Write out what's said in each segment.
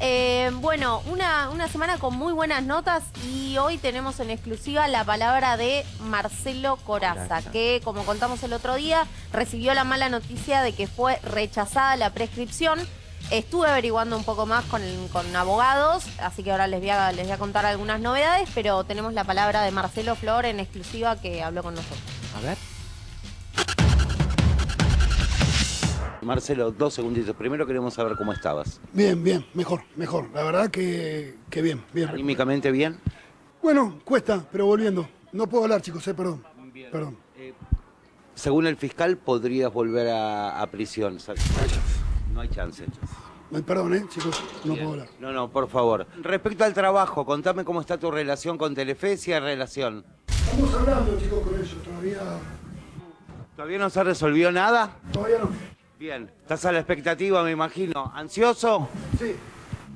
Eh, bueno, una, una semana con muy buenas notas y hoy tenemos en exclusiva la palabra de Marcelo Coraza, que como contamos el otro día, recibió la mala noticia de que fue rechazada la prescripción. Estuve averiguando un poco más con, con abogados, así que ahora les voy, a, les voy a contar algunas novedades, pero tenemos la palabra de Marcelo Flor en exclusiva que habló con nosotros. A ver. Marcelo, dos segunditos. Primero queremos saber cómo estabas. Bien, bien, mejor, mejor. La verdad que, que bien, bien. ¿Anímicamente bien? Bueno, cuesta, pero volviendo. No puedo hablar, chicos, eh, perdón. Perdón. Según el fiscal, podrías volver a, a prisión. No hay chance. Ay, Perdón, eh, chicos, no Bien. puedo hablar. No, no, por favor. Respecto al trabajo, contame cómo está tu relación con Telefe, si hay relación. Estamos hablando, chicos, con ellos. Todavía, ¿Todavía no se resolvió nada? todavía no. Bien. ¿Estás a la expectativa, me imagino? ¿Ansioso? Sí,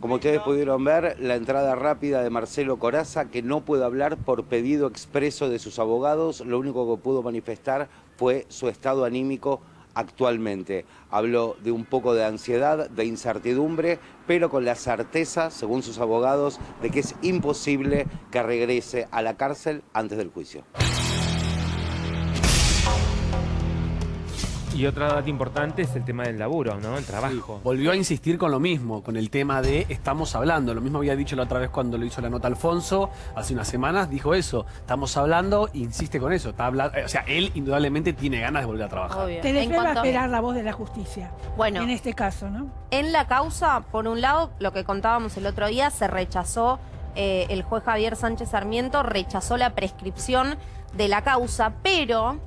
Como ustedes pudieron ver, la entrada rápida de Marcelo Coraza, que no puede hablar por pedido expreso de sus abogados, lo único que pudo manifestar fue su estado anímico actualmente. Habló de un poco de ansiedad, de incertidumbre, pero con la certeza, según sus abogados, de que es imposible que regrese a la cárcel antes del juicio. Y otra data importante es el tema del laburo, ¿no? El trabajo. Volvió a insistir con lo mismo, con el tema de estamos hablando. Lo mismo había dicho la otra vez cuando lo hizo la nota Alfonso, hace unas semanas, dijo eso. Estamos hablando, insiste con eso. Está habla- o sea, él indudablemente tiene ganas de volver a trabajar. Obvio. Telefe va a esperar la voz de la justicia. Bueno. En este caso, ¿no? En la causa, por un lado, lo que contábamos el otro día, se rechazó, eh, el juez Javier Sánchez Sarmiento rechazó la prescripción de la causa, pero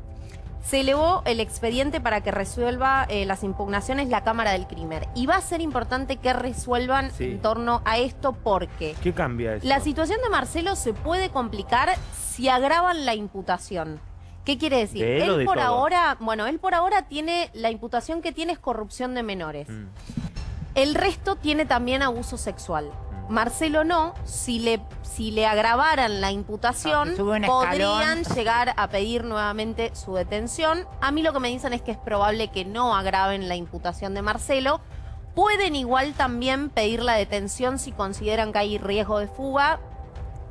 se elevó el expediente para que resuelva eh, las impugnaciones la Cámara del Crimen. Y va a ser importante que resuelvan Sí. en torno a esto porque ¿Qué cambia eso? la situación de Marcelo se puede complicar si agravan la imputación. ¿Qué quiere decir? ¿De él de por todo? ahora, bueno, él por ahora tiene la imputación que tiene es corrupción de menores. Mm. El resto tiene también abuso sexual. Marcelo no, si le, si le agravaran la imputación, Ah, podrían llegar a pedir nuevamente su detención. A mí lo que me dicen es que es probable que no agraven la imputación de Marcelo. Pueden igual también pedir la detención si consideran que hay riesgo de fuga,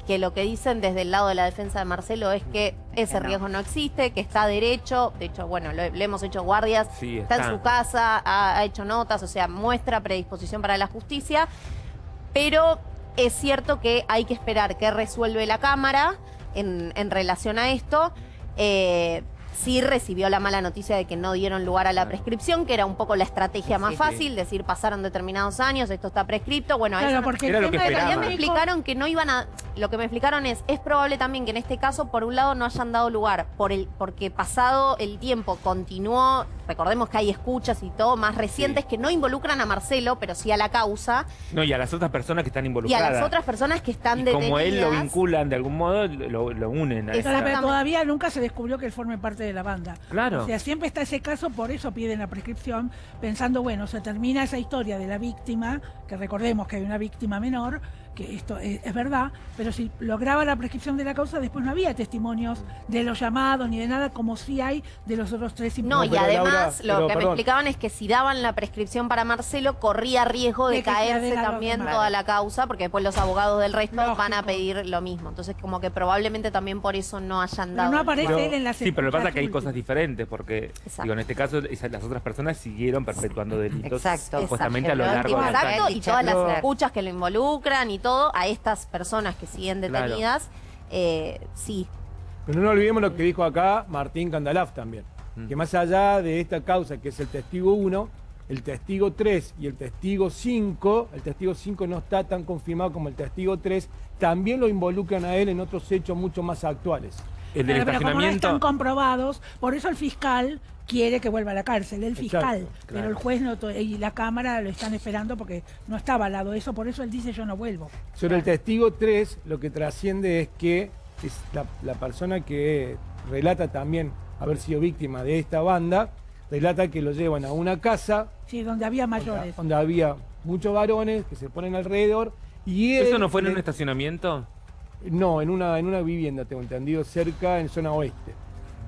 que lo que dicen desde el lado de la defensa de Marcelo es que ese Que no. riesgo no existe, que está derecho, de hecho, bueno, lo- le hemos hecho guardias, Sí, está en su casa, ha, ha hecho notas, o sea, muestra predisposición para la justicia, pero es cierto que hay que esperar que resuelve la Cámara en, en relación a esto. Eh, sí recibió la mala noticia de que no dieron lugar a la prescripción, que era un poco la estrategia más Sí, sí. fácil, decir pasaron determinados años, esto está prescripto, bueno, Claro, eso no- porque el lo que me explicaron que no iban a. Lo que me explicaron es, es probable también que en este caso, por un lado, no hayan dado lugar, por el, porque pasado el tiempo continuó, recordemos que hay escuchas y todo más recientes que no involucran a Marcelo, pero sí a la causa, No, y a las otras personas que están y involucradas. a las otras personas que están Y detenidas. como él lo vinculan de algún modo, lo, lo unen a pero todavía nunca se descubrió que él forme parte de la banda. Claro. O sea, siempre está ese caso, por eso piden la prescripción, pensando, bueno, se termina esa historia de la víctima, que recordemos que hay una víctima menor, que esto es, es verdad, pero si lograba la prescripción de la causa, después no había testimonios de los llamados ni de nada, como sí hay de los otros tres No, y además Laura, lo pero que me explicaban es que si daban la prescripción para Marcelo, corría riesgo de, caerse también toda la causa, porque después los abogados del resto Lógico. van a pedir lo mismo. Entonces, como que probablemente también por eso no hayan Pero dado. no aparece Pero- él en las sí, pero lo que pasa es que hay cosas diferentes, porque digo, en este caso esas- las otras personas siguieron perpetuando delitos Exacto. supuestamente a lo Exacto, largo de la Exacto, y todas las Pero- escuchas que lo involucran y todo, a estas personas que siguen Claro. detenidas, eh, sí. Pero no olvidemos lo que dijo acá Martín Candalaf también. Mm. Que más allá de esta causa, que es el testigo 1, el testigo 3 y el testigo 5, el testigo 5 no está tan confirmado como el testigo 3, también lo involucran a él en otros hechos mucho más actuales. El del Claro, pero como no están comprobados, por eso el fiscal quiere que vuelva a la cárcel, el fiscal. Exacto, Pero el juez no to- y la Cámara lo están esperando porque no está avalado eso, por eso él dice yo no vuelvo. Sobre el testigo 3, lo que trasciende es que es la, la persona que relata también haber sido víctima de esta banda, relata que lo llevan a una casa Sí, donde había mayores. donde había muchos varones que se ponen alrededor y él ¿Eso no fue en le- un estacionamiento? No, en una, en una vivienda, tengo entendido, cerca, en zona oeste.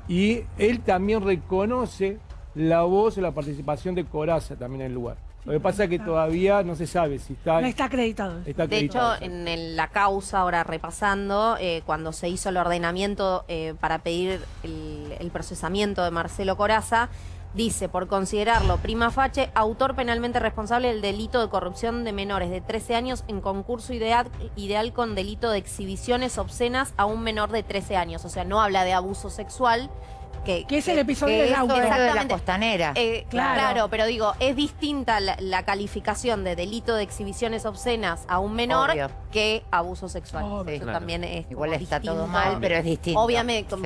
Y él también reconoce la voz y la participación de Coraza también en el lugar. Lo que pasa es que todavía no se sabe si está, No está acreditado. está De hecho, en el- la causa, ahora repasando, eh, cuando se hizo el ordenamiento eh, para pedir el, el procesamiento de Marcelo Coraza, dice, por considerarlo prima facie, autor penalmente responsable del delito de corrupción de menores de 13 años en concurso ideal, ideal con delito de exhibiciones obscenas a un menor de 13 años. O sea, no habla de abuso sexual. Que, Que es el episodio que del auto. De la costanera. Eh, Claro. claro. pero digo, es distinta la, la calificación de delito de exhibiciones obscenas a un menor Obvio. que abuso sexual. Obvio. Eso Claro. también es Igual está todo mal, pero es distinto. Obviamente, Sí.